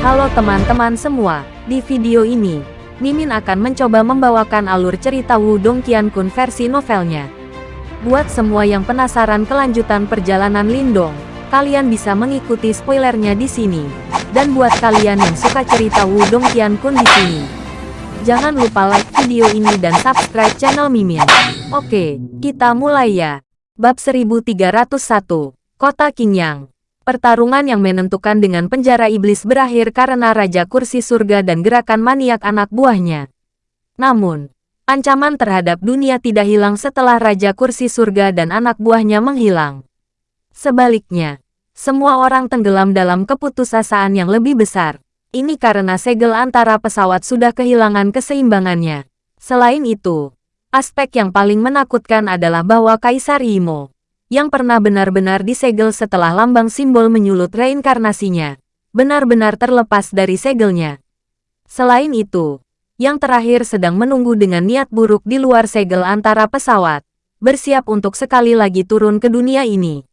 Halo teman-teman semua, di video ini, Mimin akan mencoba membawakan alur cerita Wudong Qiankun versi novelnya. Buat semua yang penasaran kelanjutan perjalanan Lindong, kalian bisa mengikuti spoilernya di sini. Dan buat kalian yang suka cerita Wudong Qiankun di sini, jangan lupa like video ini dan subscribe channel Mimin. Oke, kita mulai ya. Bab 1301, Kota Qingyang. Pertarungan yang menentukan dengan penjara iblis berakhir karena Raja Kursi Surga dan gerakan maniak anak buahnya. Namun, ancaman terhadap dunia tidak hilang setelah Raja Kursi Surga dan anak buahnya menghilang. Sebaliknya, semua orang tenggelam dalam keputusasaan yang lebih besar. Ini karena segel antara pesawat sudah kehilangan keseimbangannya. Selain itu, aspek yang paling menakutkan adalah bahwa Kaisar Imo yang pernah benar-benar disegel setelah lambang simbol menyulut reinkarnasinya, benar-benar terlepas dari segelnya. Selain itu, yang terakhir sedang menunggu dengan niat buruk di luar segel antara pesawat, bersiap untuk sekali lagi turun ke dunia ini.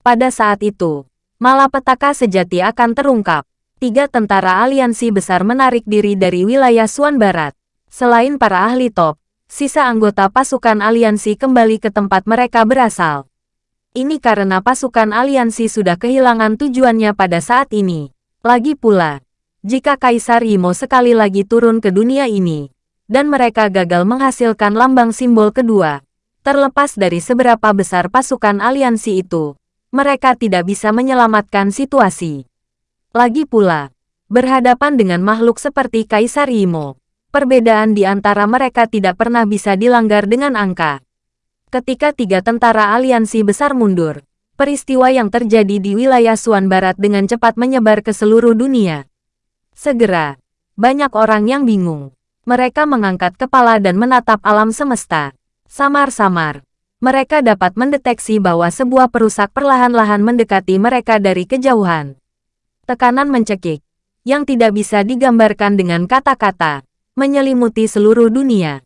Pada saat itu, malapetaka sejati akan terungkap. Tiga tentara aliansi besar menarik diri dari wilayah Suan Barat. Selain para ahli top, sisa anggota pasukan aliansi kembali ke tempat mereka berasal. Ini karena pasukan aliansi sudah kehilangan tujuannya pada saat ini. Lagi pula, jika Kaisar Imo sekali lagi turun ke dunia ini, dan mereka gagal menghasilkan lambang simbol kedua, terlepas dari seberapa besar pasukan aliansi itu, mereka tidak bisa menyelamatkan situasi. Lagi pula, berhadapan dengan makhluk seperti Kaisar Imo, perbedaan di antara mereka tidak pernah bisa dilanggar dengan angka. Ketika tiga tentara aliansi besar mundur, peristiwa yang terjadi di wilayah Suan Barat dengan cepat menyebar ke seluruh dunia. Segera, banyak orang yang bingung. Mereka mengangkat kepala dan menatap alam semesta. Samar-samar, mereka dapat mendeteksi bahwa sebuah perusak perlahan-lahan mendekati mereka dari kejauhan. Tekanan mencekik, yang tidak bisa digambarkan dengan kata-kata, menyelimuti seluruh dunia.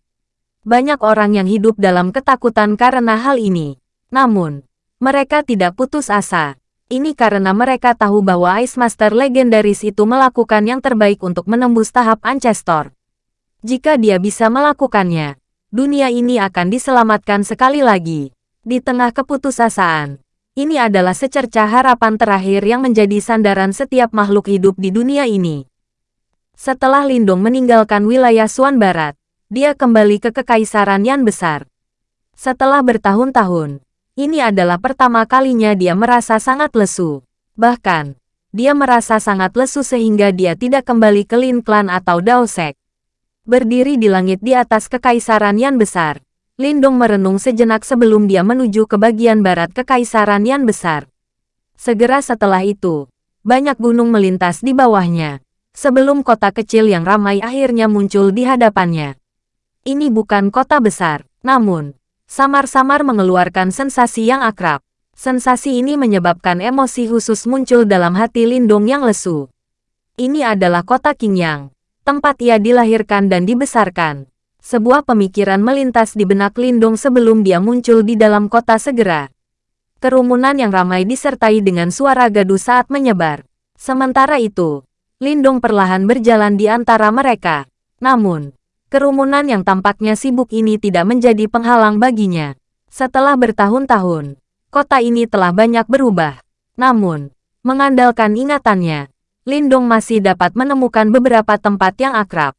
Banyak orang yang hidup dalam ketakutan karena hal ini. Namun, mereka tidak putus asa. Ini karena mereka tahu bahwa Ice Master legendaris itu melakukan yang terbaik untuk menembus tahap Ancestor. Jika dia bisa melakukannya, dunia ini akan diselamatkan sekali lagi. Di tengah keputusasaan, ini adalah secercah harapan terakhir yang menjadi sandaran setiap makhluk hidup di dunia ini. Setelah Lindung meninggalkan wilayah Suan Barat, dia kembali ke Kekaisaran Yan Besar. Setelah bertahun-tahun, ini adalah pertama kalinya dia merasa sangat lesu. Bahkan, dia merasa sangat lesu sehingga dia tidak kembali ke Lin Clan atau Daosek. Berdiri di langit di atas Kekaisaran Yan Besar, Lindong merenung sejenak sebelum dia menuju ke bagian barat Kekaisaran Yan Besar. Segera setelah itu, banyak gunung melintas di bawahnya, sebelum kota kecil yang ramai akhirnya muncul di hadapannya. Ini bukan kota besar, namun, samar-samar mengeluarkan sensasi yang akrab. Sensasi ini menyebabkan emosi khusus muncul dalam hati Lindung yang lesu. Ini adalah kota Qingyang, tempat ia dilahirkan dan dibesarkan. Sebuah pemikiran melintas di benak Lindung sebelum dia muncul di dalam kota segera. Kerumunan yang ramai disertai dengan suara gaduh saat menyebar. Sementara itu, Lindung perlahan berjalan di antara mereka. Namun, Kerumunan yang tampaknya sibuk ini tidak menjadi penghalang baginya. Setelah bertahun-tahun, kota ini telah banyak berubah. Namun, mengandalkan ingatannya, Lindong masih dapat menemukan beberapa tempat yang akrab.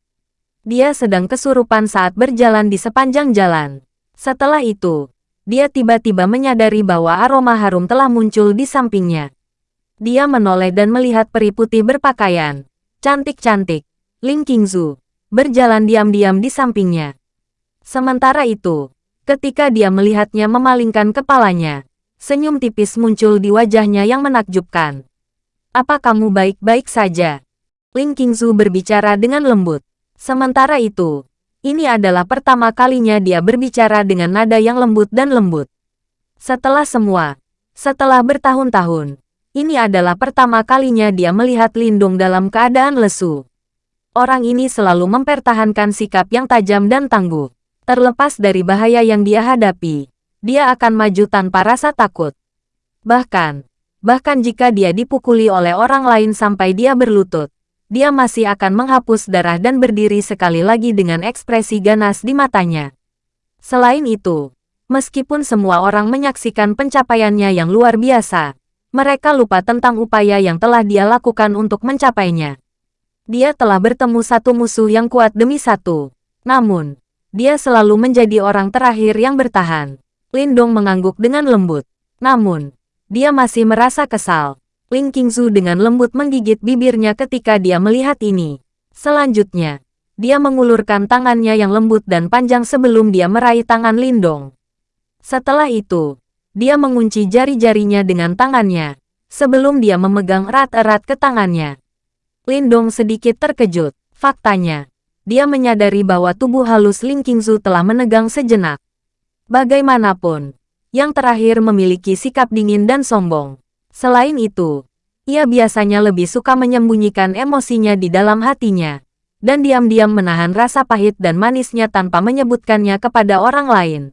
Dia sedang kesurupan saat berjalan di sepanjang jalan. Setelah itu, dia tiba-tiba menyadari bahwa aroma harum telah muncul di sampingnya. Dia menoleh dan melihat peri putih berpakaian. Cantik-cantik. Ling Qingzu berjalan diam-diam di sampingnya. Sementara itu, ketika dia melihatnya memalingkan kepalanya, senyum tipis muncul di wajahnya yang menakjubkan. Apa kamu baik-baik saja? Ling Qingzu berbicara dengan lembut. Sementara itu, ini adalah pertama kalinya dia berbicara dengan nada yang lembut dan lembut. Setelah semua, setelah bertahun-tahun, ini adalah pertama kalinya dia melihat Lindung dalam keadaan lesu orang ini selalu mempertahankan sikap yang tajam dan tangguh. Terlepas dari bahaya yang dia hadapi, dia akan maju tanpa rasa takut. Bahkan, bahkan jika dia dipukuli oleh orang lain sampai dia berlutut, dia masih akan menghapus darah dan berdiri sekali lagi dengan ekspresi ganas di matanya. Selain itu, meskipun semua orang menyaksikan pencapaiannya yang luar biasa, mereka lupa tentang upaya yang telah dia lakukan untuk mencapainya. Dia telah bertemu satu musuh yang kuat demi satu. Namun, dia selalu menjadi orang terakhir yang bertahan. Lindong mengangguk dengan lembut. Namun, dia masih merasa kesal. Ling Qingzu dengan lembut menggigit bibirnya ketika dia melihat ini. Selanjutnya, dia mengulurkan tangannya yang lembut dan panjang sebelum dia meraih tangan Lindong. Setelah itu, dia mengunci jari-jarinya dengan tangannya, sebelum dia memegang erat-erat ke tangannya. Lindong sedikit terkejut. Faktanya, dia menyadari bahwa tubuh halus Ling Qingzu telah menegang sejenak. Bagaimanapun, yang terakhir memiliki sikap dingin dan sombong. Selain itu, ia biasanya lebih suka menyembunyikan emosinya di dalam hatinya, dan diam-diam menahan rasa pahit dan manisnya tanpa menyebutkannya kepada orang lain.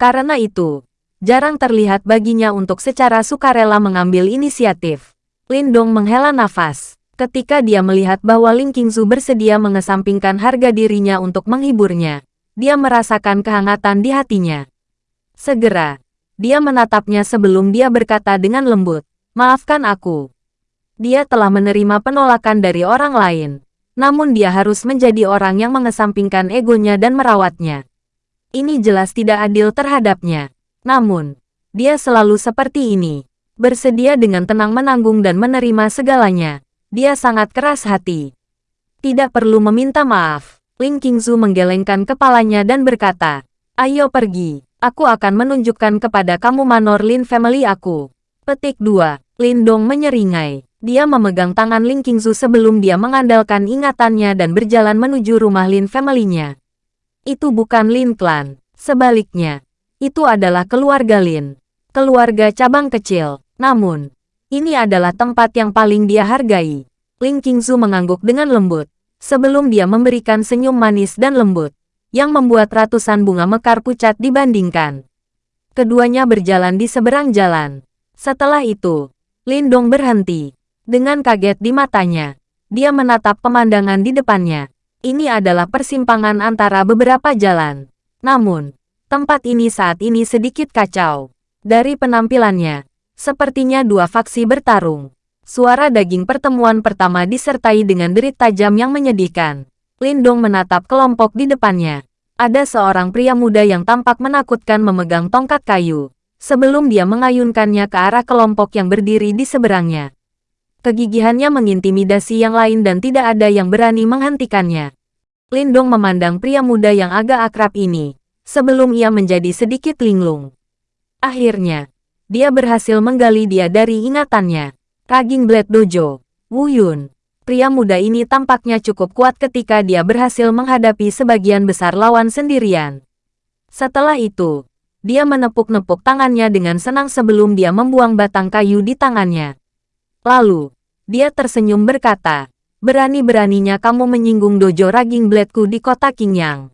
Karena itu, jarang terlihat baginya untuk secara sukarela mengambil inisiatif. Lindong menghela nafas ketika dia melihat bahwa Ling Qingzu bersedia mengesampingkan harga dirinya untuk menghiburnya. Dia merasakan kehangatan di hatinya. Segera, dia menatapnya sebelum dia berkata dengan lembut, Maafkan aku. Dia telah menerima penolakan dari orang lain. Namun dia harus menjadi orang yang mengesampingkan egonya dan merawatnya. Ini jelas tidak adil terhadapnya. Namun, dia selalu seperti ini. Bersedia dengan tenang menanggung dan menerima segalanya. Dia sangat keras hati. Tidak perlu meminta maaf. Ling Qingzu menggelengkan kepalanya dan berkata, Ayo pergi. Aku akan menunjukkan kepada kamu Manor Lin Family aku. Petik 2. Lindong menyeringai. Dia memegang tangan Ling Qingzu sebelum dia mengandalkan ingatannya dan berjalan menuju rumah Lin Family-nya. Itu bukan Lin Clan. Sebaliknya, itu adalah keluarga Lin. Keluarga cabang kecil. Namun, ini adalah tempat yang paling dia hargai. Ling Qingzu mengangguk dengan lembut, sebelum dia memberikan senyum manis dan lembut yang membuat ratusan bunga mekar pucat dibandingkan. Keduanya berjalan di seberang jalan. Setelah itu, Lindong berhenti. Dengan kaget di matanya, dia menatap pemandangan di depannya. Ini adalah persimpangan antara beberapa jalan. Namun, tempat ini saat ini sedikit kacau. Dari penampilannya, sepertinya dua faksi bertarung. Suara daging pertemuan pertama disertai dengan derit tajam yang menyedihkan. Lindong menatap kelompok di depannya. Ada seorang pria muda yang tampak menakutkan memegang tongkat kayu, sebelum dia mengayunkannya ke arah kelompok yang berdiri di seberangnya. Kegigihannya mengintimidasi yang lain dan tidak ada yang berani menghentikannya. Lindong memandang pria muda yang agak akrab ini, sebelum ia menjadi sedikit linglung. Akhirnya, dia berhasil menggali dia dari ingatannya. Raging Blade Dojo, Wu Yun. Pria muda ini tampaknya cukup kuat ketika dia berhasil menghadapi sebagian besar lawan sendirian. Setelah itu, dia menepuk-nepuk tangannya dengan senang sebelum dia membuang batang kayu di tangannya. Lalu, dia tersenyum berkata, Berani-beraninya kamu menyinggung dojo Raging Bladeku di kota Qingyang.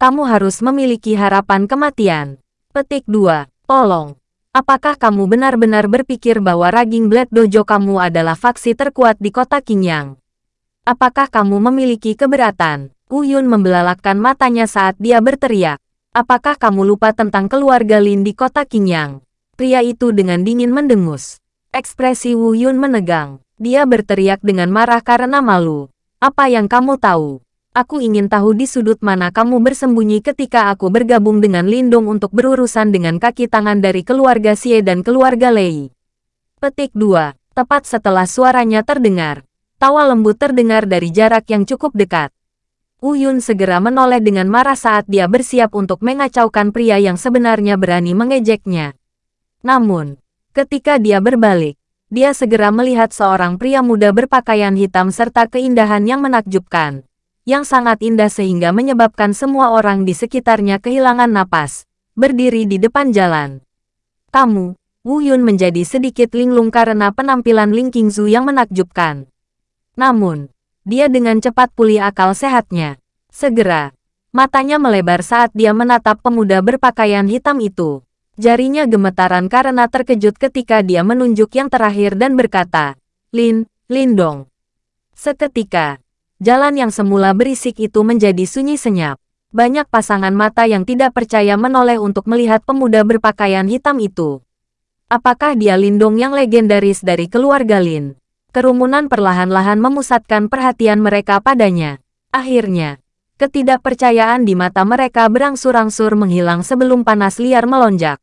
Kamu harus memiliki harapan kematian. Petik 2. Tolong, Apakah kamu benar-benar berpikir bahwa Raging Blade Dojo kamu adalah faksi terkuat di kota Qingyang? Apakah kamu memiliki keberatan? Uyun membelalakkan matanya saat dia berteriak. Apakah kamu lupa tentang keluarga Lin di kota Qingyang? Pria itu dengan dingin mendengus. Ekspresi Wu Yun menegang. Dia berteriak dengan marah karena malu. Apa yang kamu tahu? Aku ingin tahu di sudut mana kamu bersembunyi ketika aku bergabung dengan Lindung untuk berurusan dengan kaki tangan dari keluarga Xie dan keluarga Lei. Petik 2. Tepat setelah suaranya terdengar, tawa lembut terdengar dari jarak yang cukup dekat. Uyun segera menoleh dengan marah saat dia bersiap untuk mengacaukan pria yang sebenarnya berani mengejeknya. Namun, ketika dia berbalik, dia segera melihat seorang pria muda berpakaian hitam serta keindahan yang menakjubkan yang sangat indah sehingga menyebabkan semua orang di sekitarnya kehilangan napas, berdiri di depan jalan. Kamu, Wu Yun menjadi sedikit linglung karena penampilan Ling Qingzu yang menakjubkan. Namun, dia dengan cepat pulih akal sehatnya. Segera, matanya melebar saat dia menatap pemuda berpakaian hitam itu. Jarinya gemetaran karena terkejut ketika dia menunjuk yang terakhir dan berkata, Lin, Lindong. Seketika, jalan yang semula berisik itu menjadi sunyi senyap. Banyak pasangan mata yang tidak percaya menoleh untuk melihat pemuda berpakaian hitam itu. Apakah dia Lindong yang legendaris dari keluarga Lin? Kerumunan perlahan-lahan memusatkan perhatian mereka padanya. Akhirnya, ketidakpercayaan di mata mereka berangsur-angsur menghilang sebelum panas liar melonjak.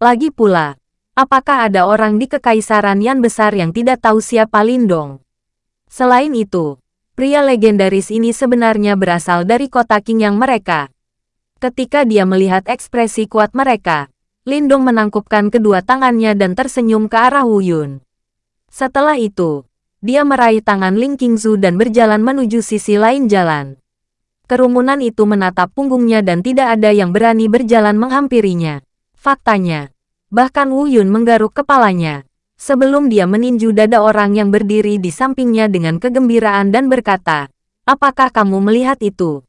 Lagi pula, apakah ada orang di kekaisaran yang besar yang tidak tahu siapa Lindong? Selain itu, pria legendaris ini sebenarnya berasal dari kota King yang mereka. Ketika dia melihat ekspresi kuat mereka, Lindong menangkupkan kedua tangannya dan tersenyum ke arah Wu Yun. Setelah itu, dia meraih tangan Ling Qingzu dan berjalan menuju sisi lain jalan. Kerumunan itu menatap punggungnya dan tidak ada yang berani berjalan menghampirinya. Faktanya, bahkan Wu Yun menggaruk kepalanya sebelum dia meninju dada orang yang berdiri di sampingnya dengan kegembiraan dan berkata, Apakah kamu melihat itu?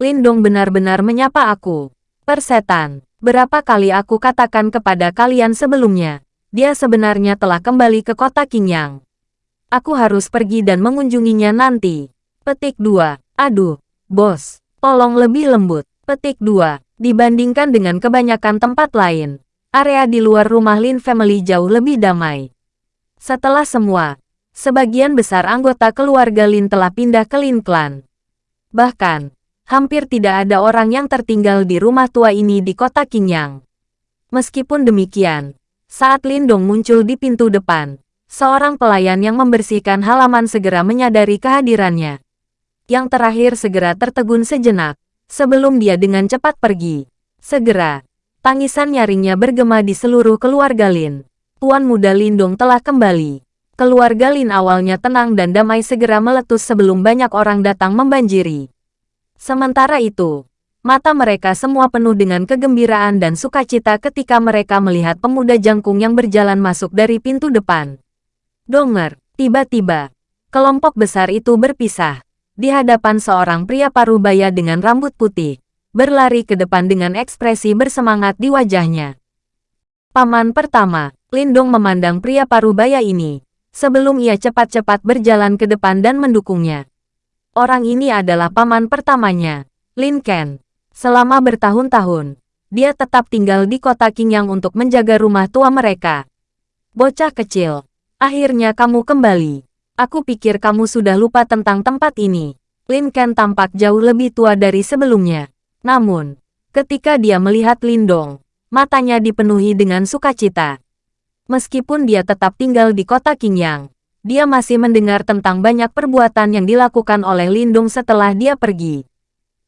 Lindong benar-benar menyapa aku. Persetan, berapa kali aku katakan kepada kalian sebelumnya, dia sebenarnya telah kembali ke kota Qingyang. Aku harus pergi dan mengunjunginya nanti. Petik 2. Aduh, bos, tolong lebih lembut. Petik 2. Dibandingkan dengan kebanyakan tempat lain, area di luar rumah Lin Family jauh lebih damai. Setelah semua, sebagian besar anggota keluarga Lin telah pindah ke Lin Clan. Bahkan, hampir tidak ada orang yang tertinggal di rumah tua ini di kota Qingyang. Meskipun demikian, saat Lindong muncul di pintu depan, seorang pelayan yang membersihkan halaman segera menyadari kehadirannya. Yang terakhir segera tertegun sejenak, sebelum dia dengan cepat pergi. Segera, Tangisan nyaringnya bergema di seluruh keluarga Lin. Tuan muda Lindong telah kembali. Keluarga Lin awalnya tenang dan damai segera meletus sebelum banyak orang datang membanjiri. Sementara itu, mata mereka semua penuh dengan kegembiraan dan sukacita ketika mereka melihat pemuda jangkung yang berjalan masuk dari pintu depan. Donger, tiba-tiba, kelompok besar itu berpisah. Di hadapan seorang pria parubaya dengan rambut putih, berlari ke depan dengan ekspresi bersemangat di wajahnya. Paman pertama, Lindong memandang pria parubaya ini, sebelum ia cepat-cepat berjalan ke depan dan mendukungnya. Orang ini adalah paman pertamanya, Lin Ken. Selama bertahun-tahun, dia tetap tinggal di kota Qingyang untuk menjaga rumah tua mereka. Bocah kecil, akhirnya kamu kembali. Aku pikir kamu sudah lupa tentang tempat ini. Lin Ken tampak jauh lebih tua dari sebelumnya. Namun, ketika dia melihat Lindong, matanya dipenuhi dengan sukacita. Meskipun dia tetap tinggal di kota Qingyang, dia masih mendengar tentang banyak perbuatan yang dilakukan oleh Lindong setelah dia pergi.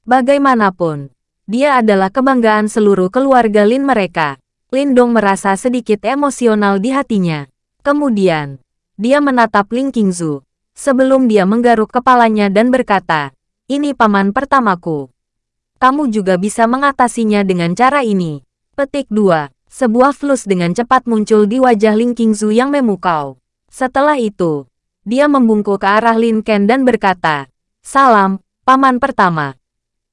Bagaimanapun, dia adalah kebanggaan seluruh keluarga Lin mereka. Lindong merasa sedikit emosional di hatinya. Kemudian, dia menatap Ling Qingzu, sebelum dia menggaruk kepalanya dan berkata, ini paman pertamaku kamu juga bisa mengatasinya dengan cara ini. Petik 2. Sebuah flus dengan cepat muncul di wajah Ling Qingzu yang memukau. Setelah itu, dia membungkuk ke arah Lin Ken dan berkata, Salam, paman pertama.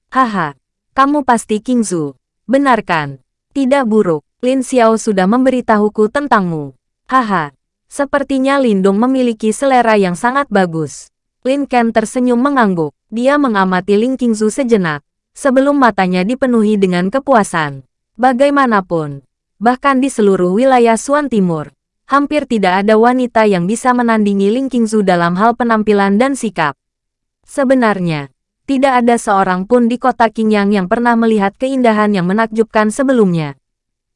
Haha, kamu pasti Qingzu. Benarkan? Tidak buruk, Lin Xiao sudah memberitahuku tentangmu. Haha, sepertinya Lindong memiliki selera yang sangat bagus. Lin Ken tersenyum mengangguk. Dia mengamati Ling Qingzu sejenak sebelum matanya dipenuhi dengan kepuasan. Bagaimanapun, bahkan di seluruh wilayah Suan Timur, hampir tidak ada wanita yang bisa menandingi Ling Qingzu dalam hal penampilan dan sikap. Sebenarnya, tidak ada seorang pun di kota Qingyang yang pernah melihat keindahan yang menakjubkan sebelumnya.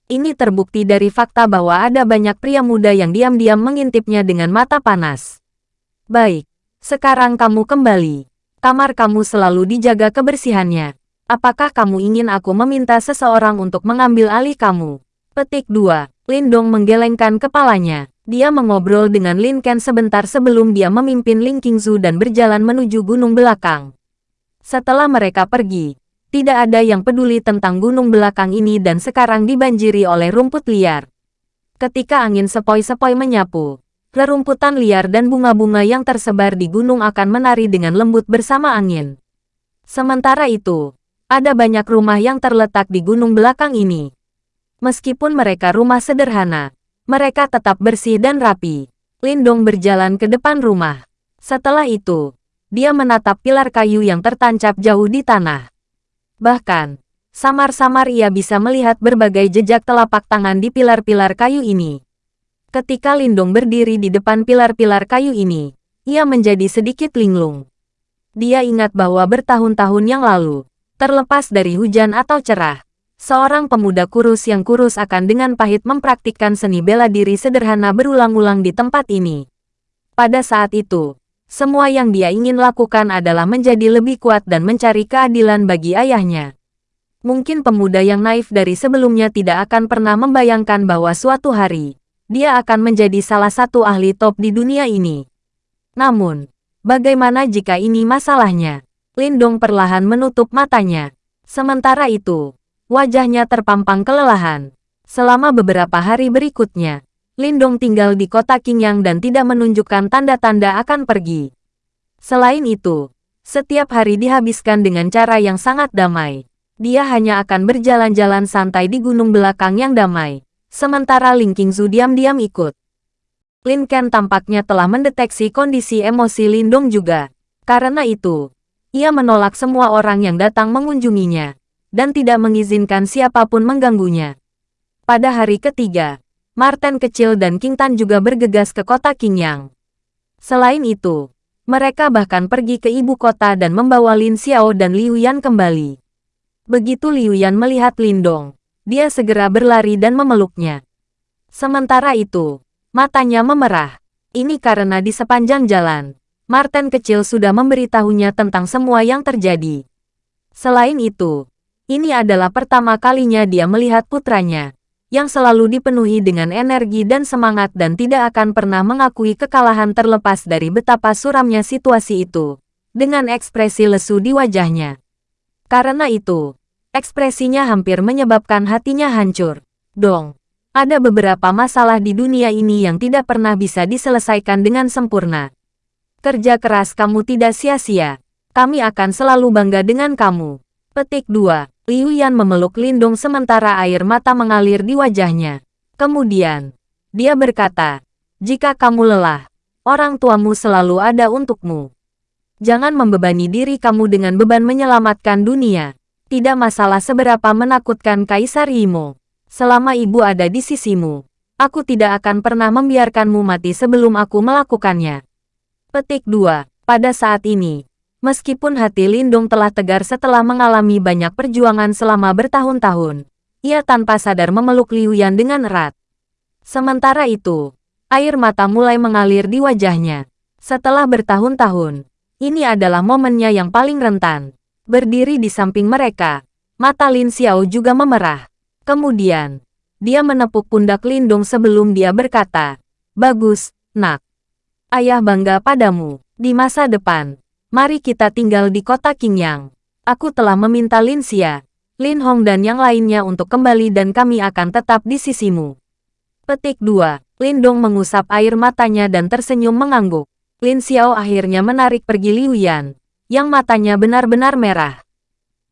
Ini terbukti dari fakta bahwa ada banyak pria muda yang diam-diam mengintipnya dengan mata panas. Baik, sekarang kamu kembali. Kamar kamu selalu dijaga kebersihannya. Apakah kamu ingin aku meminta seseorang untuk mengambil alih kamu? Petik 2. Lindong menggelengkan kepalanya. Dia mengobrol dengan Lin Ken sebentar sebelum dia memimpin Ling Qingzu dan berjalan menuju gunung belakang. Setelah mereka pergi, tidak ada yang peduli tentang gunung belakang ini dan sekarang dibanjiri oleh rumput liar. Ketika angin sepoi-sepoi menyapu, rerumputan liar dan bunga-bunga yang tersebar di gunung akan menari dengan lembut bersama angin. Sementara itu, ada banyak rumah yang terletak di gunung belakang ini. Meskipun mereka rumah sederhana, mereka tetap bersih dan rapi. Lindong berjalan ke depan rumah. Setelah itu, dia menatap pilar kayu yang tertancap jauh di tanah. Bahkan, samar-samar ia bisa melihat berbagai jejak telapak tangan di pilar-pilar kayu ini. Ketika Lindong berdiri di depan pilar-pilar kayu ini, ia menjadi sedikit linglung. Dia ingat bahwa bertahun-tahun yang lalu, terlepas dari hujan atau cerah, seorang pemuda kurus yang kurus akan dengan pahit mempraktikkan seni bela diri sederhana berulang-ulang di tempat ini. Pada saat itu, semua yang dia ingin lakukan adalah menjadi lebih kuat dan mencari keadilan bagi ayahnya. Mungkin pemuda yang naif dari sebelumnya tidak akan pernah membayangkan bahwa suatu hari, dia akan menjadi salah satu ahli top di dunia ini. Namun, bagaimana jika ini masalahnya? Lindong perlahan menutup matanya. Sementara itu, wajahnya terpampang kelelahan. Selama beberapa hari berikutnya, Lindong tinggal di kota Qingyang dan tidak menunjukkan tanda-tanda akan pergi. Selain itu, setiap hari dihabiskan dengan cara yang sangat damai. Dia hanya akan berjalan-jalan santai di gunung belakang yang damai. Sementara Ling Qingzu diam-diam ikut. Lin Ken tampaknya telah mendeteksi kondisi emosi Lindong juga. Karena itu, ia menolak semua orang yang datang mengunjunginya, dan tidak mengizinkan siapa pun mengganggunya. Pada hari ketiga, Martin kecil dan King Tan juga bergegas ke kota Qingyang. Selain itu, mereka bahkan pergi ke ibu kota dan membawa Lin Xiao dan Liu Yan kembali. Begitu Liu Yan melihat Lindong, dia segera berlari dan memeluknya. Sementara itu, matanya memerah. Ini karena di sepanjang jalan, Martin kecil sudah memberitahunya tentang semua yang terjadi. Selain itu, ini adalah pertama kalinya dia melihat putranya, yang selalu dipenuhi dengan energi dan semangat dan tidak akan pernah mengakui kekalahan terlepas dari betapa suramnya situasi itu, dengan ekspresi lesu di wajahnya. Karena itu, ekspresinya hampir menyebabkan hatinya hancur. Dong, ada beberapa masalah di dunia ini yang tidak pernah bisa diselesaikan dengan sempurna. Kerja keras kamu tidak sia-sia. Kami akan selalu bangga dengan kamu. Petik 2. Liu Yan memeluk Lindung sementara air mata mengalir di wajahnya. Kemudian, dia berkata, jika kamu lelah, orang tuamu selalu ada untukmu. Jangan membebani diri kamu dengan beban menyelamatkan dunia. Tidak masalah seberapa menakutkan Kaisar Yimo. Selama ibu ada di sisimu, aku tidak akan pernah membiarkanmu mati sebelum aku melakukannya. Petik 2. Pada saat ini, Meskipun hati Lindung telah tegar setelah mengalami banyak perjuangan selama bertahun-tahun, ia tanpa sadar memeluk Liu Yan dengan erat. Sementara itu, air mata mulai mengalir di wajahnya. Setelah bertahun-tahun, ini adalah momennya yang paling rentan. Berdiri di samping mereka, mata Lin Xiao juga memerah. Kemudian, dia menepuk pundak Lindung sebelum dia berkata, Bagus, nak. Ayah bangga padamu. Di masa depan, Mari kita tinggal di kota Qingyang. Aku telah meminta Lin Xia, Lin Hong dan yang lainnya untuk kembali dan kami akan tetap di sisimu. Petik 2. Lin Dong mengusap air matanya dan tersenyum mengangguk. Lin Xiao akhirnya menarik pergi Liu Yan, yang matanya benar-benar merah.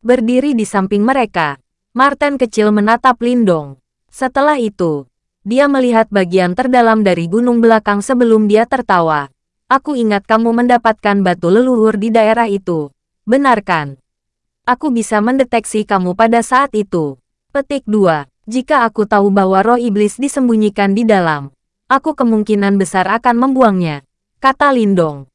Berdiri di samping mereka, Martin kecil menatap Lin Dong. Setelah itu, dia melihat bagian terdalam dari gunung belakang sebelum dia tertawa. Aku ingat kamu mendapatkan batu leluhur di daerah itu. Benarkan? Aku bisa mendeteksi kamu pada saat itu. Petik 2. Jika aku tahu bahwa roh iblis disembunyikan di dalam, aku kemungkinan besar akan membuangnya, kata Lindong.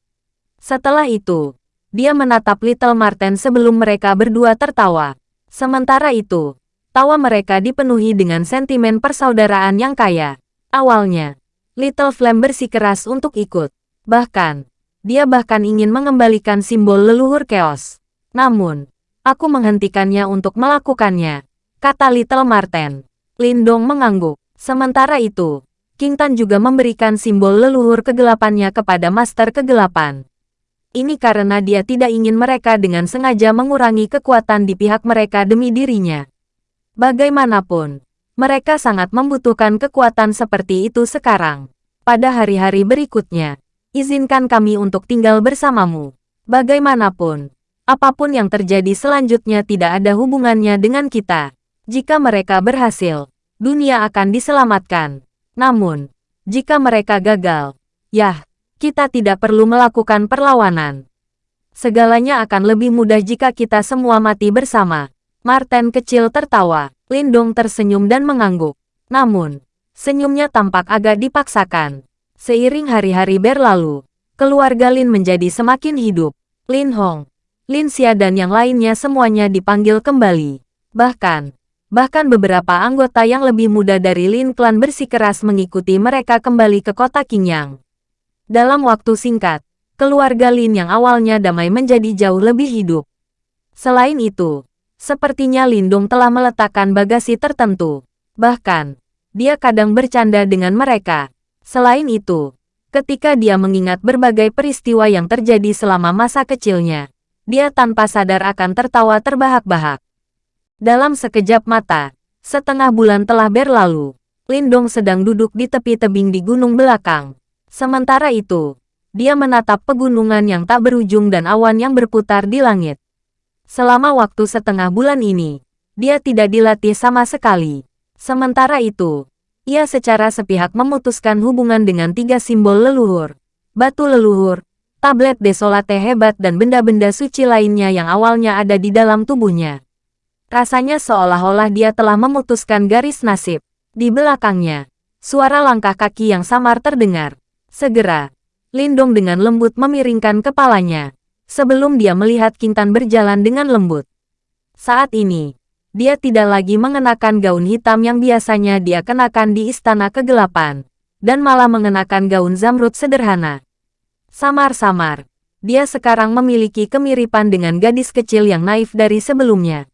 Setelah itu, dia menatap Little Marten sebelum mereka berdua tertawa. Sementara itu, tawa mereka dipenuhi dengan sentimen persaudaraan yang kaya. Awalnya, Little Flame bersikeras untuk ikut. Bahkan, dia bahkan ingin mengembalikan simbol leluhur keos. Namun, aku menghentikannya untuk melakukannya, kata Little Marten. Lindong mengangguk. Sementara itu, King Tan juga memberikan simbol leluhur kegelapannya kepada Master Kegelapan. Ini karena dia tidak ingin mereka dengan sengaja mengurangi kekuatan di pihak mereka demi dirinya. Bagaimanapun, mereka sangat membutuhkan kekuatan seperti itu sekarang. Pada hari-hari berikutnya, izinkan kami untuk tinggal bersamamu. Bagaimanapun, apa pun yang terjadi selanjutnya tidak ada hubungannya dengan kita. Jika mereka berhasil, dunia akan diselamatkan. Namun, jika mereka gagal, yah, Kita tidak perlu melakukan perlawanan. Segalanya akan lebih mudah jika kita semua mati bersama. Martin kecil tertawa. Lindong tersenyum dan mengangguk. Namun, senyumnya tampak agak dipaksakan. Seiring hari-hari berlalu, keluarga Lin menjadi semakin hidup. Lin Hong, Lin Xia dan yang lainnya semuanya dipanggil kembali. Bahkan, bahkan beberapa anggota yang lebih muda dari Lin Clan bersikeras mengikuti mereka kembali ke kota Qingyang. Dalam waktu singkat, keluarga Lin yang awalnya damai menjadi jauh lebih hidup. Selain itu, Sepertinya Lindung telah meletakkan bagasi tertentu. Bahkan, dia kadang bercanda dengan mereka. Selain itu, ketika dia mengingat berbagai peristiwa yang terjadi selama masa kecilnya, dia tanpa sadar akan tertawa terbahak-bahak. Dalam sekejap mata, setengah bulan telah berlalu. Lindong sedang duduk di tepi tebing di gunung belakang. Sementara itu, dia menatap pegunungan yang tak berujung dan awan yang berputar di langit. Selama waktu setengah bulan ini, dia tidak dilatih sama sekali. Sementara itu, ia secara sepihak memutuskan hubungan dengan tiga simbol leluhur. Batu leluhur, tablet desolate hebat dan benda-benda suci lainnya yang awalnya ada di dalam tubuhnya. Rasanya seolah-olah dia telah memutuskan garis nasib. Di belakangnya, suara langkah kaki yang samar terdengar. Segera, Lindong dengan lembut memiringkan kepalanya sebelum dia melihat Kintan berjalan dengan lembut. Saat ini, dia tidak lagi mengenakan gaun hitam yang biasanya dia kenakan di Istana Kegelapan, dan malah mengenakan gaun zamrud sederhana. Samar-samar, dia sekarang memiliki kemiripan dengan gadis kecil yang naif dari sebelumnya.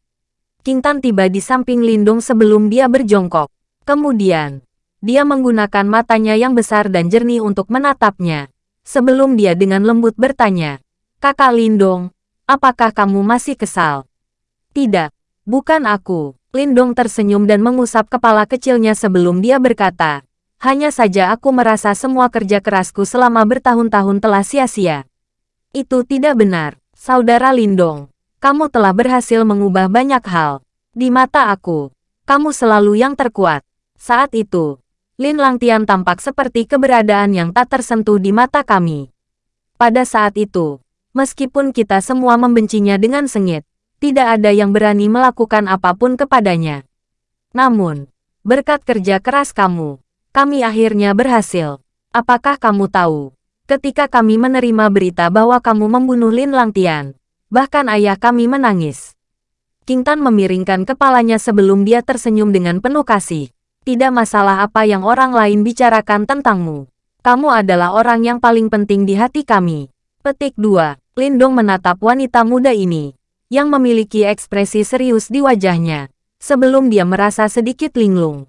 Kintan tiba di samping Lindung sebelum dia berjongkok. Kemudian, dia menggunakan matanya yang besar dan jernih untuk menatapnya. Sebelum dia dengan lembut bertanya, Kakak Lindong, apakah kamu masih kesal? Tidak, bukan aku. Lindong tersenyum dan mengusap kepala kecilnya sebelum dia berkata, hanya saja aku merasa semua kerja kerasku selama bertahun-tahun telah sia-sia. Itu tidak benar, saudara Lindong. Kamu telah berhasil mengubah banyak hal. Di mata aku, kamu selalu yang terkuat. Saat itu, Lin Langtian tampak seperti keberadaan yang tak tersentuh di mata kami. Pada saat itu, Meskipun kita semua membencinya dengan sengit, tidak ada yang berani melakukan apa pun kepadanya. Namun, berkat kerja keras kamu, kami akhirnya berhasil. Apakah kamu tahu, ketika kami menerima berita bahwa kamu membunuh Lin Langtian, bahkan ayah kami menangis. King Tan memiringkan kepalanya sebelum dia tersenyum dengan penuh kasih. Tidak masalah apa yang orang lain bicarakan tentangmu. Kamu adalah orang yang paling penting di hati kami. Petik 2. Lindong menatap wanita muda ini, yang memiliki ekspresi serius di wajahnya, sebelum dia merasa sedikit linglung.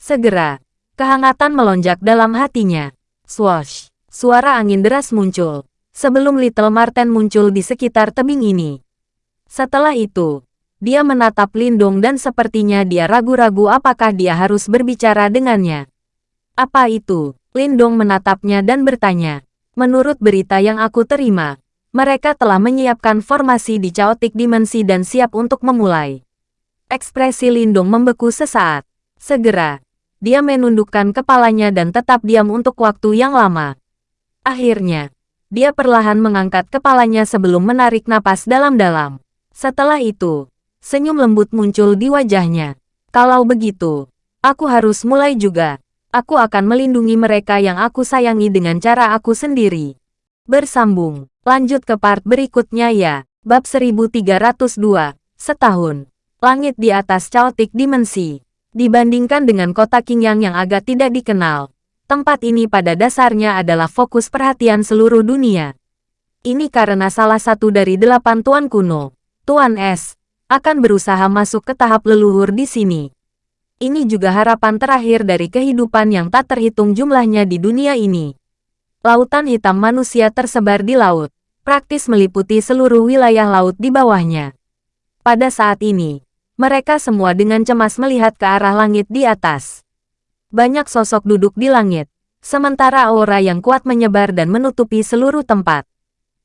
Segera, kehangatan melonjak dalam hatinya. Swash! Suara angin deras muncul, sebelum Little Marten muncul di sekitar tebing ini. Setelah itu, dia menatap Lindong dan sepertinya dia ragu-ragu apakah dia harus berbicara dengannya. Apa itu? Lindong menatapnya dan bertanya. Menurut berita yang aku terima, mereka telah menyiapkan formasi di Chaotic Dimensi dan siap untuk memulai. Ekspresi Lindung membeku sesaat. Segera, dia menundukkan kepalanya dan tetap diam untuk waktu yang lama. Akhirnya, dia perlahan mengangkat kepalanya sebelum menarik napas dalam-dalam. Setelah itu, senyum lembut muncul di wajahnya. Kalau begitu, aku harus mulai juga. Aku akan melindungi mereka yang aku sayangi dengan cara aku sendiri. Bersambung. Lanjut ke part berikutnya ya. Bab 1302. Setahun. Langit di atas Chaotic Dimensi. Dibandingkan dengan kota Qingyang yang agak tidak dikenal, tempat ini pada dasarnya adalah fokus perhatian seluruh dunia. Ini karena salah satu dari delapan tuan kuno, Tuan S, akan berusaha masuk ke tahap leluhur di sini. Ini juga harapan terakhir dari kehidupan yang tak terhitung jumlahnya di dunia ini. Lautan hitam manusia tersebar di laut, praktis meliputi seluruh wilayah laut di bawahnya. Pada saat ini, mereka semua dengan cemas melihat ke arah langit di atas. Banyak sosok duduk di langit, sementara aura yang kuat menyebar dan menutupi seluruh tempat.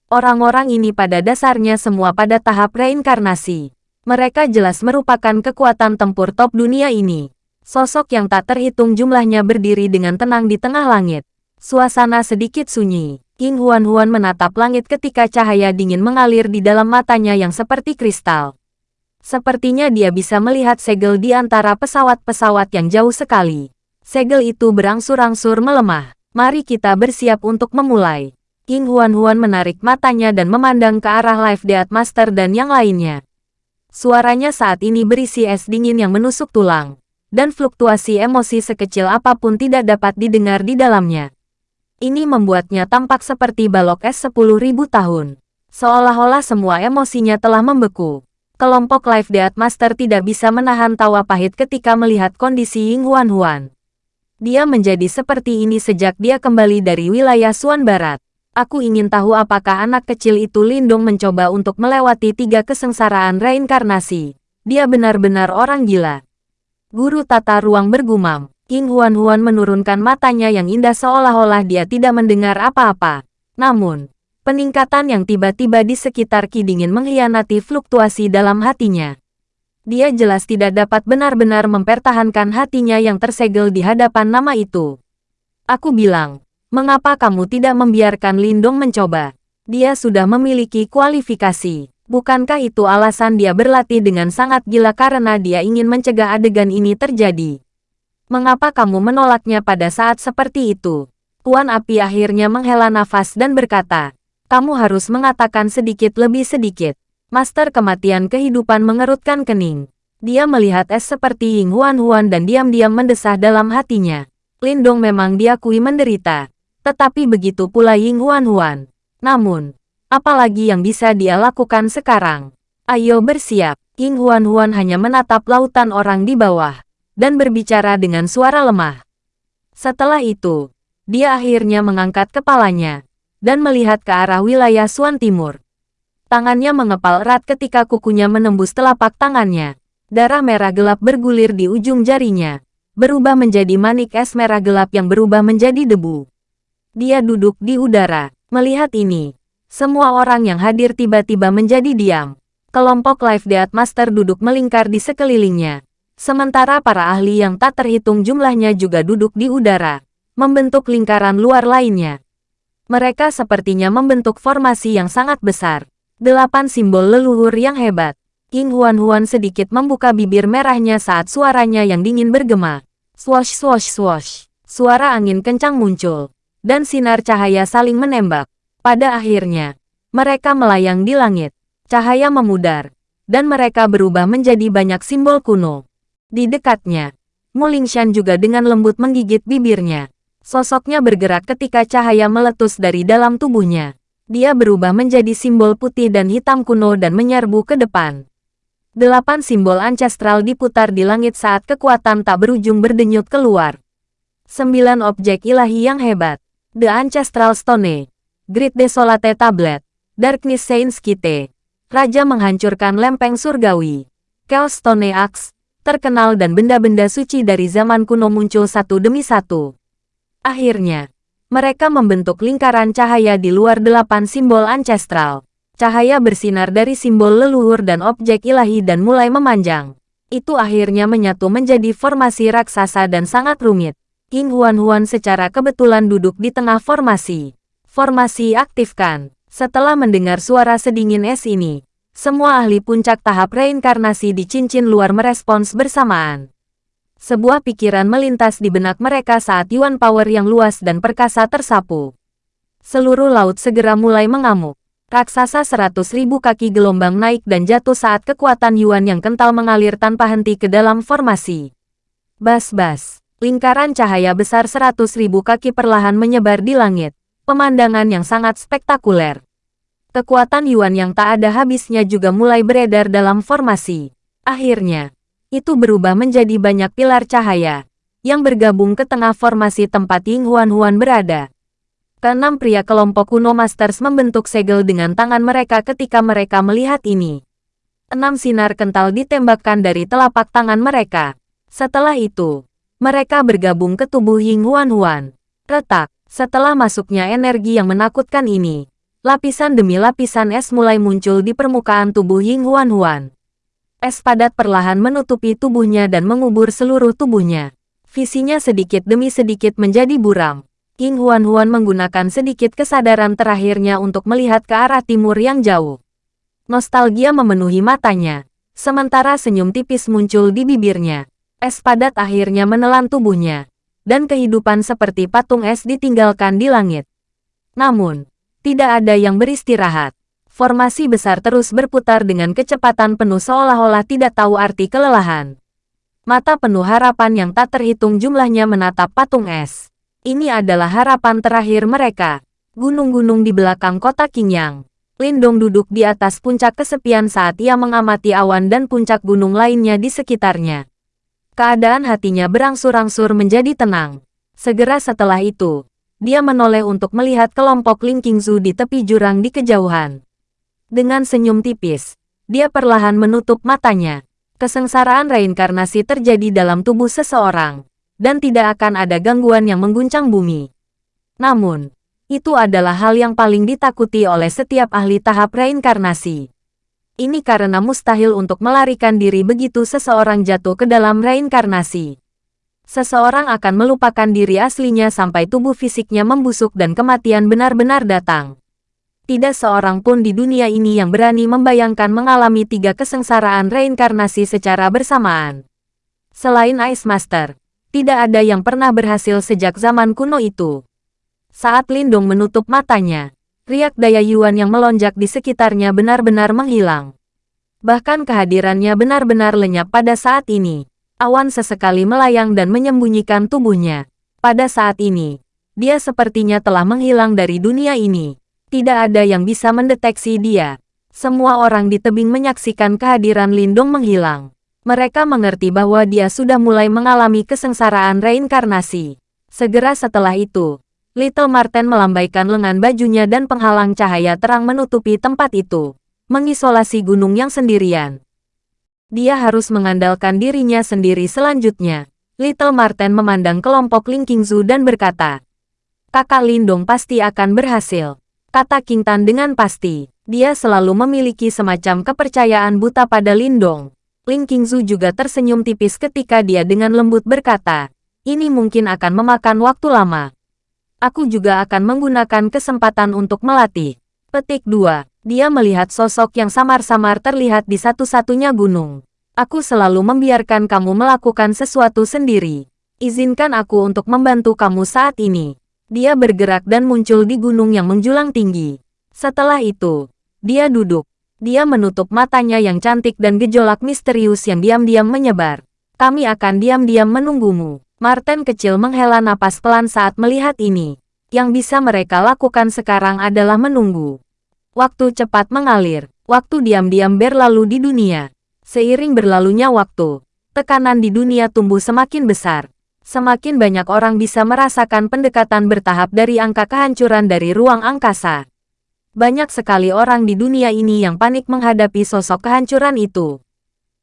Orang-orang ini pada dasarnya semua pada tahap reinkarnasi. Mereka jelas merupakan kekuatan tempur top dunia ini. Sosok yang tak terhitung jumlahnya berdiri dengan tenang di tengah langit Suasana sedikit sunyi. King Huan-Huan menatap langit ketika cahaya dingin mengalir di dalam matanya yang seperti kristal. Sepertinya dia bisa melihat segel di antara pesawat-pesawat yang jauh sekali. Segel itu berangsur-angsur melemah. Mari kita bersiap untuk memulai. King Huan-Huan menarik matanya dan memandang ke arah Life Death Master dan yang lainnya. Suaranya saat ini berisi es dingin yang menusuk tulang, dan fluktuasi emosi sekecil apa pun tidak dapat didengar di dalamnya. Ini membuatnya tampak seperti balok es 10.000 tahun. Seolah-olah semua emosinya telah membeku. Kelompok Life Death Master tidak bisa menahan tawa pahit ketika melihat kondisi Ying Huan Huan. Dia menjadi seperti ini sejak dia kembali dari wilayah Suan Barat. Aku ingin tahu apakah anak kecil itu Lindong mencoba untuk melewati tiga kesengsaraan reinkarnasi. Dia benar-benar orang gila. Guru tata ruang bergumam. King Huan-Huan menurunkan matanya yang indah seolah-olah dia tidak mendengar apa-apa. Namun, peningkatan yang tiba-tiba di sekitar Ki dingin mengkhianati fluktuasi dalam hatinya. Dia jelas tidak dapat benar-benar mempertahankan hatinya yang tersegel di hadapan nama itu. Aku bilang, mengapa kamu tidak membiarkan Lindong mencoba? Dia sudah memiliki kualifikasi. Bukankah itu alasan dia berlatih dengan sangat gila karena dia ingin mencegah adegan ini terjadi? Mengapa kamu menolaknya pada saat seperti itu? Tuan Api akhirnya menghela nafas dan berkata, kamu harus mengatakan sedikit lebih sedikit. Master kematian kehidupan mengerutkan kening. Dia melihat es seperti Ying Huan Huan dan diam-diam mendesah dalam hatinya. Lindong memang diakui menderita. Tetapi begitu pula Ying Huan Huan. Namun, apalagi yang bisa dia lakukan sekarang? Ayo bersiap. Ying Huan Huan hanya menatap lautan orang di bawah dan berbicara dengan suara lemah. Setelah itu, dia akhirnya mengangkat kepalanya dan melihat ke arah wilayah Suan Timur. Tangannya mengepal erat ketika kukunya menembus telapak tangannya. Darah merah gelap bergulir di ujung jarinya, berubah menjadi manik es merah gelap yang berubah menjadi debu. Dia duduk di udara. Melihat ini, semua orang yang hadir tiba-tiba menjadi diam. Kelompok Life Death Master duduk melingkar di sekelilingnya, Sementara para ahli yang tak terhitung jumlahnya juga duduk di udara, membentuk lingkaran luar lainnya. Mereka sepertinya membentuk formasi yang sangat besar. Delapan simbol leluhur yang hebat. King Huan Huan sedikit membuka bibir merahnya saat suaranya yang dingin bergema. Swosh swosh swosh. Suara angin kencang muncul. Dan sinar cahaya saling menembak. Pada akhirnya, mereka melayang di langit. Cahaya memudar. Dan mereka berubah menjadi banyak simbol kuno. Di dekatnya, Mulingshan juga dengan lembut menggigit bibirnya. Sosoknya bergerak ketika cahaya meletus dari dalam tubuhnya. Dia berubah menjadi simbol putih dan hitam kuno dan menyerbu ke depan. Delapan simbol ancestral diputar di langit saat kekuatan tak berujung berdenyut keluar. Sembilan objek ilahi yang hebat. The Ancestral Stone. Great Desolate Tablet. Darkness Saints Kite. Raja menghancurkan lempeng surgawi. Chaos Stone Axe terkenal dan benda-benda suci dari zaman kuno muncul satu demi satu. Akhirnya, mereka membentuk lingkaran cahaya di luar delapan simbol ancestral. Cahaya bersinar dari simbol leluhur dan objek ilahi dan mulai memanjang. Itu akhirnya menyatu menjadi formasi raksasa dan sangat rumit. King Huan-Huan secara kebetulan duduk di tengah formasi. Formasi aktifkan. Setelah mendengar suara sedingin es ini, semua ahli puncak tahap reinkarnasi di cincin luar merespons bersamaan. Sebuah pikiran melintas di benak mereka saat Yuan Power yang luas dan perkasa tersapu. Seluruh laut segera mulai mengamuk. Raksasa seratus ribu kaki gelombang naik dan jatuh saat kekuatan Yuan yang kental mengalir tanpa henti ke dalam formasi. Bas-bas, lingkaran cahaya besar seratus ribu kaki perlahan menyebar di langit. Pemandangan yang sangat spektakuler. Kekuatan Yuan yang tak ada habisnya juga mulai beredar dalam formasi. Akhirnya, itu berubah menjadi banyak pilar cahaya yang bergabung ke tengah formasi tempat Ying Huan Huan berada. Keenam pria kelompok kuno Masters membentuk segel dengan tangan mereka ketika mereka melihat ini. Enam sinar kental ditembakkan dari telapak tangan mereka. Setelah itu, mereka bergabung ke tubuh Ying Huan Huan. Retak, setelah masuknya energi yang menakutkan ini, Lapisan demi lapisan es mulai muncul di permukaan tubuh Ying Huan Huan. Es padat perlahan menutupi tubuhnya dan mengubur seluruh tubuhnya. Visinya sedikit demi sedikit menjadi buram. King Huan-Huan menggunakan sedikit kesadaran terakhirnya untuk melihat ke arah timur yang jauh. Nostalgia memenuhi matanya, sementara senyum tipis muncul di bibirnya. Es padat akhirnya menelan tubuhnya, dan kehidupan seperti patung es ditinggalkan di langit. Namun, tidak ada yang beristirahat. Formasi besar terus berputar dengan kecepatan penuh seolah-olah tidak tahu arti kelelahan. Mata penuh harapan yang tak terhitung jumlahnya menatap patung es. Ini adalah harapan terakhir mereka. Gunung-gunung di belakang kota Qingyang. Lindong duduk di atas puncak kesepian saat ia mengamati awan dan puncak gunung lainnya di sekitarnya. Keadaan hatinya berangsur-angsur menjadi tenang. Segera setelah itu, dia menoleh untuk melihat kelompok Ling Qingzu di tepi jurang di kejauhan. Dengan senyum tipis, dia perlahan menutup matanya. Kesengsaraan reinkarnasi terjadi dalam tubuh seseorang, dan tidak akan ada gangguan yang mengguncang bumi. Namun, itu adalah hal yang paling ditakuti oleh setiap ahli tahap reinkarnasi. Ini karena mustahil untuk melarikan diri begitu seseorang jatuh ke dalam reinkarnasi. Seseorang akan melupakan diri aslinya sampai tubuh fisiknya membusuk dan kematian benar-benar datang. Tidak seorang pun di dunia ini yang berani membayangkan mengalami tiga kesengsaraan reinkarnasi secara bersamaan. Selain Ice Master, tidak ada yang pernah berhasil sejak zaman kuno itu. Saat Lindung menutup matanya, riak daya Yuan yang melonjak di sekitarnya benar-benar menghilang. Bahkan kehadirannya benar-benar lenyap pada saat ini. Awan sesekali melayang dan menyembunyikan tubuhnya. Pada saat ini, dia sepertinya telah menghilang dari dunia ini. Tidak ada yang bisa mendeteksi dia. Semua orang di tebing menyaksikan kehadiran Lindung menghilang. Mereka mengerti bahwa dia sudah mulai mengalami kesengsaraan reinkarnasi. Segera setelah itu, Little Marten melambaikan lengan bajunya dan penghalang cahaya terang menutupi tempat itu, mengisolasi gunung yang sendirian. Dia harus mengandalkan dirinya sendiri selanjutnya. Little Marten memandang kelompok Ling Qingzu dan berkata, Kakak Lindong pasti akan berhasil. Kata King Tan dengan pasti, dia selalu memiliki semacam kepercayaan buta pada Lindong. Ling Qingzu juga tersenyum tipis ketika dia dengan lembut berkata, ini mungkin akan memakan waktu lama. Aku juga akan menggunakan kesempatan untuk melatih. Petik 2. Dia melihat sosok yang samar-samar terlihat di satu-satunya gunung. Aku selalu membiarkan kamu melakukan sesuatu sendiri. Izinkan aku untuk membantu kamu saat ini. Dia bergerak dan muncul di gunung yang menjulang tinggi. Setelah itu, dia duduk, dia menutup matanya yang cantik dan gejolak misterius yang diam-diam menyebar. Kami akan diam-diam menunggumu. Martin kecil menghela napas pelan saat melihat ini. Yang bisa mereka lakukan sekarang adalah menunggu. Waktu cepat mengalir. Waktu diam-diam berlalu di dunia. Seiring berlalunya waktu, tekanan di dunia tumbuh semakin besar. Semakin banyak orang bisa merasakan pendekatan bertahap dari angka kehancuran dari ruang angkasa. Banyak sekali orang di dunia ini yang panik menghadapi sosok kehancuran itu.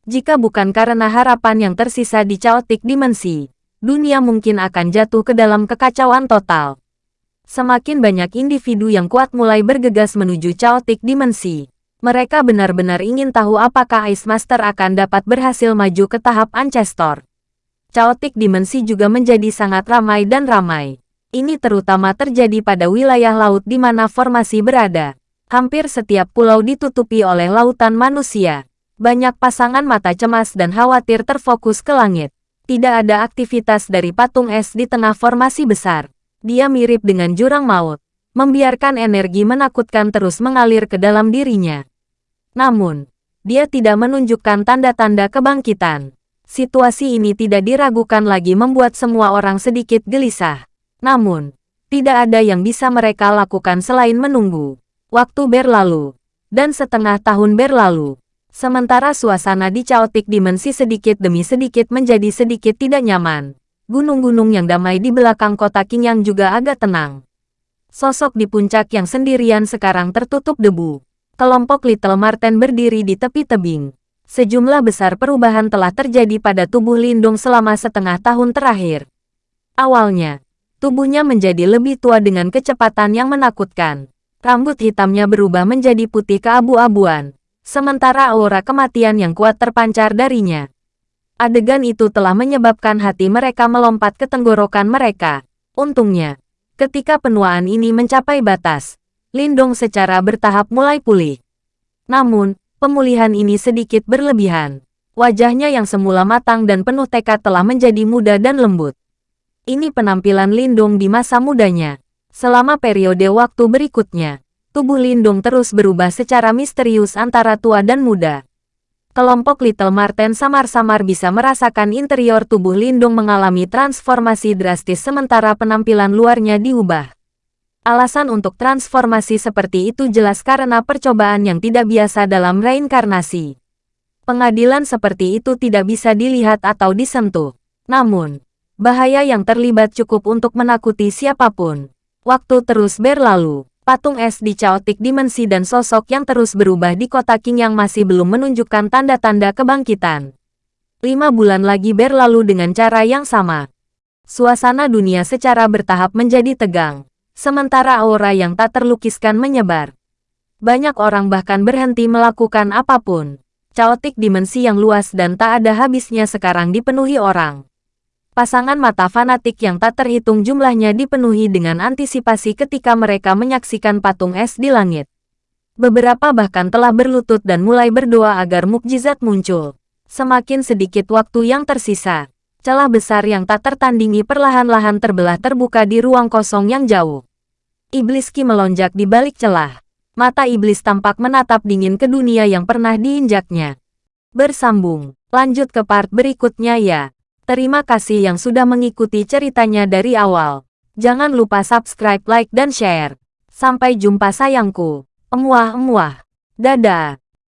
Jika bukan karena harapan yang tersisa di chaotic dimensi, dunia mungkin akan jatuh ke dalam kekacauan total. Semakin banyak individu yang kuat mulai bergegas menuju chaotic dimensi. Mereka benar-benar ingin tahu apakah Ice Master akan dapat berhasil maju ke tahap Ancestor. Chaotic dimensi juga menjadi sangat ramai dan ramai. Ini terutama terjadi pada wilayah laut di mana formasi berada. Hampir setiap pulau ditutupi oleh lautan manusia. Banyak pasangan mata cemas dan khawatir terfokus ke langit. Tidak ada aktivitas dari patung es di tengah formasi besar. Dia mirip dengan jurang maut, membiarkan energi menakutkan terus mengalir ke dalam dirinya. Namun, dia tidak menunjukkan tanda-tanda kebangkitan. Situasi ini tidak diragukan lagi membuat semua orang sedikit gelisah. Namun, tidak ada yang bisa mereka lakukan selain menunggu. Waktu berlalu, dan setengah tahun berlalu. Sementara suasana di Chaotic Dimensi sedikit demi sedikit menjadi sedikit tidak nyaman. Gunung-gunung yang damai di belakang kota Qingyang juga agak tenang. Sosok di puncak yang sendirian sekarang tertutup debu. Kelompok Little Marten berdiri di tepi tebing. Sejumlah besar perubahan telah terjadi pada tubuh Lindung selama setengah tahun terakhir. Awalnya, Tubuhnya menjadi lebih tua dengan kecepatan yang menakutkan. Rambut hitamnya berubah menjadi putih keabu-abuan, sementara aura kematian yang kuat terpancar darinya. Adegan itu telah menyebabkan hati mereka melompat ke tenggorokan mereka. Untungnya, Ketika penuaan ini mencapai batas, Lindong secara bertahap mulai pulih. Namun, pemulihan ini sedikit berlebihan. Wajahnya yang semula matang dan penuh tekad telah menjadi muda dan lembut. Ini penampilan Lindong di masa mudanya. Selama periode waktu berikutnya, tubuh Lindung terus berubah secara misterius antara tua dan muda. Kelompok Little Marten samar-samar bisa merasakan interior tubuh Lindung mengalami transformasi drastis sementara penampilan luarnya diubah. Alasan untuk transformasi seperti itu jelas karena percobaan yang tidak biasa dalam reinkarnasi. Pengadilan seperti itu tidak bisa dilihat atau disentuh. Namun, bahaya yang terlibat cukup untuk menakuti siapa pun. Waktu terus berlalu patung es di Chaotic Dimensi dan sosok yang terus berubah di kota King yang masih belum menunjukkan tanda-tanda kebangkitan. Lima bulan lagi berlalu dengan cara yang sama. Suasana dunia secara bertahap menjadi tegang, sementara aura yang tak terlukiskan menyebar. Banyak orang bahkan berhenti melakukan apa pun. Chaotic Dimensi yang luas dan tak ada habisnya sekarang dipenuhi orang. Pasangan mata fanatik yang tak terhitung jumlahnya dipenuhi dengan antisipasi ketika mereka menyaksikan patung es di langit. Beberapa bahkan telah berlutut dan mulai berdoa agar mukjizat muncul. Semakin sedikit waktu yang tersisa. Celah besar yang tak tertandingi perlahan-lahan terbelah terbuka di ruang kosong yang jauh. Iblis Ki melonjak di balik celah. Mata iblis tampak menatap dingin ke dunia yang pernah diinjaknya. Bersambung, lanjut ke part berikutnya ya. Terima kasih yang sudah mengikuti ceritanya dari awal. Jangan lupa subscribe, like, dan share. Sampai jumpa sayangku. Emuah-emuah. Dadah.